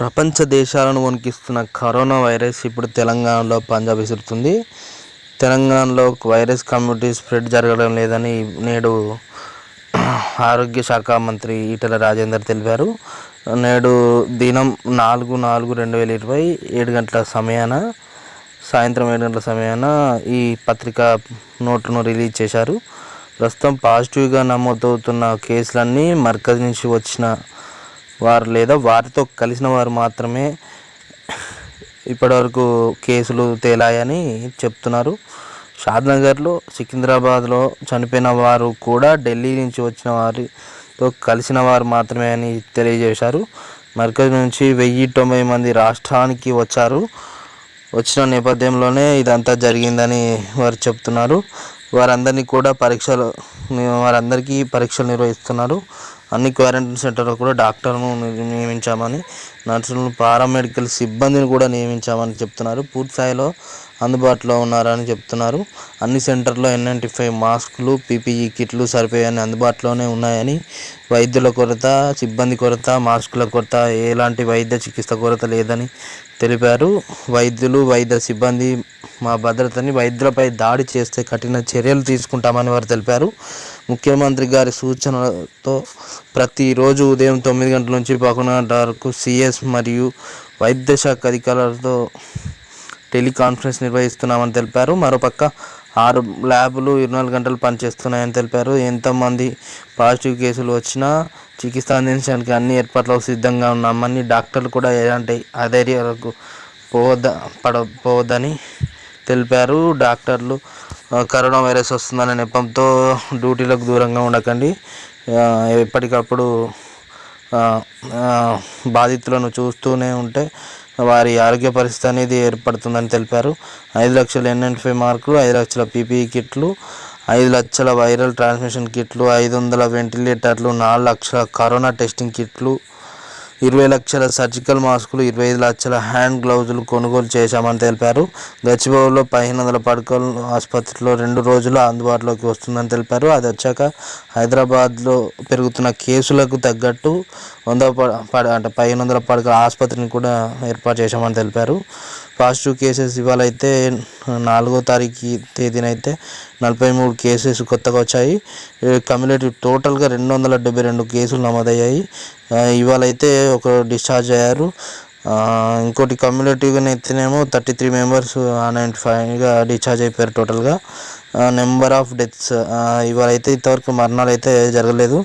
ప్రపంచ దేశాలను వణికిస్తున్న corona virus ఇప్పుడు తెలంగాణలో పంజా విసురుతుంది. తెలంగాణలో వైరస్ కమ్యూనిటీ స్ప్రెడ్ జరగడం లేదని నేడు ఆరోగ్య శాఖ మంత్రి ఈటెల రాజేందర్ తెలిపారు. నేడు దినం నాలుగు నాలుగు రెండు వేల ఇరవై ఏడు గంటల సమయాన సాయంత్రం ఏడు గంటల సమయాన ఈ పత్రికా నోట్లను రిలీజ్ చేశారు. ప్రస్తుతం పాజిటివ్గా నమోదవుతున్న కేసులన్నీ మర్కజ్ నుంచి వచ్చిన వారు లేదా వారితో కలిసిన వారు మాత్రమే ఇప్పటివరకు కేసులు తేలాయని చెప్తున్నారు. షాద్నగర్లో సికింద్రాబాద్లో చనిపోయిన వారు కూడా ఢిల్లీ నుంచి వచ్చిన వారితో కలిసిన వారు మాత్రమే అని తెలియజేశారు. మర్కజ్ నుంచి వెయ్యి తొంభై మంది రాష్ట్రానికి వచ్చారు. వచ్చిన నేపథ్యంలోనే ఇదంతా జరిగిందని వారు చెప్తున్నారు. వారందరినీ కూడా పరీక్షలు వారందరికీ పరీక్షలు నిర్వహిస్తున్నారు. అన్ని క్వారంటైన్ సెంటర్లో కూడా డాక్టర్ను నియమించామని నర్సులను పారామెడికల్ సిబ్బందిని కూడా నియమించామని చెప్తున్నారు. పూర్తి స్థాయిలో అందుబాటులో ఉన్నారని చెప్తున్నారు. అన్ని సెంటర్లో ఎన్ నైంటీ ఫైవ్ మాస్కులు పీపీఈ కిట్లు సరిపోయాయని అందుబాటులోనే ఉన్నాయని వైద్యుల కొరత సిబ్బంది కొరత మాస్కుల కొరత ఎలాంటి వైద్య చికిత్స కొరత లేదని తెలిపారు. వైద్యులు వైద్య సిబ్బంది మా భద్రతని వైద్యులపై దాడి చేస్తే కఠిన చర్యలు తీసుకుంటామని వారు తెలిపారు. ముఖ్యమంత్రి గారి సూచనలతో ప్రతిరోజు ఉదయం తొమ్మిది గంటల నుంచి పదకొండు వరకు సిఎస్ మరియు వైద్య శాఖ అధికారులతో టెలికాన్ఫరెన్స్ నిర్వహిస్తున్నామని తెలిపారు. మరోపక్క ఆరు ల్యాబులు ఇరవై నాలుగు గంటలు పనిచేస్తున్నాయని తెలిపారు. ఎంతమంది పాజిటివ్ కేసులు వచ్చినా చికిత్స అందించడానికి అన్ని ఏర్పాట్లకు సిద్ధంగా ఉన్నామని డాక్టర్లు కూడా ఎలాంటి అధైర్యాలకు పోవద్ద పడ పోవద్దని తెలిపారు. డాక్టర్లు కరోనా వైరస్ వస్తుందనే నెపంతో డ్యూటీలకు దూరంగా ఉండకండి. ఎప్పటికప్పుడు బాధితులను చూస్తూనే ఉంటే వారి ఆరోగ్య పరిస్థితి అనేది ఏర్పడుతుందని తెలిపారు. ఐదు లక్షల ఎన్ఎన్ఫై ఫైవ్ మార్కులు ఐదు లక్షల పీపీఈ కిట్లు ఐదు లక్షల వైరల్ ట్రాన్స్మిషన్ కిట్లు ఐదు వందల వెంటిలేటర్లు నాలుగు లక్షల కరోనా టెస్టింగ్ కిట్లు ఇరవై లక్షల సర్జికల్ మాస్కులు ఇరవై ఐదు లక్షల హ్యాండ్ గ్లౌజులు కొనుగోలు చేశామని తెలిపారు. గచ్చిబౌలిలో పదిహేను వందల పడకలు ఆసుపత్రిలో రెండు రోజులు అందుబాటులోకి వస్తుందని తెలిపారు. అది వచ్చాక హైదరాబాద్లో పెరుగుతున్న కేసులకు తగ్గట్టు వంద పడ అంటే పదిహేను వందల పడకల ఆసుపత్రిని కూడా ఏర్పాటు చేశామని తెలిపారు. పాజిటివ్ కేసెస్ ఇవాళ అయితే నాలుగో తారీఖు తేదీనైతే నలభై మూడు కేసెస్ కొత్తగా వచ్చాయి. కమ్యూనిటీ టోటల్గా రెండు వందల డెబ్బై రెండు కేసులు నమోదయ్యాయి. ఇవాళ అయితే ఒక డిశ్చార్జ్ అయ్యారు. ఇంకోటి కమ్యూనిటీగా అయితేనేమో థర్టీ త్రీ మెంబర్స్ నైంటీ ఫైవ్గా డిశ్చార్జ్ అయిపోయారు టోటల్గా నెంబర్ ఆఫ్ డెత్స్ ఇవాళ అయితే ఇంతవరకు మరణాలు అయితే జరగలేదు.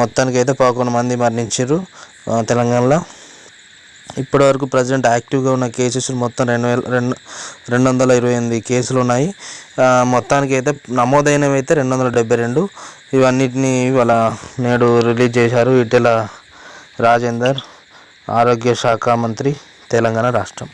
మొత్తానికి అయితే పదకొండు మంది మరణించారు తెలంగాణలో. ఇప్పటివరకు ప్రజెంట్ యాక్టివ్గా ఉన్న కేసెస్ మొత్తం రెండు వేల రెండు రెండు వందల ఇరవై ఎనిమిది కేసులు ఉన్నాయి. మొత్తానికి అయితే నమోదైనవి అయితే రెండు వందల డెబ్బై రెండు. ఇవన్నిటిని ఇవాళ నేడు రిలీజ్ చేశారు. ఇటెల రాజేందర్ ఆరోగ్య శాఖ మంత్రి తెలంగాణ రాష్ట్రం.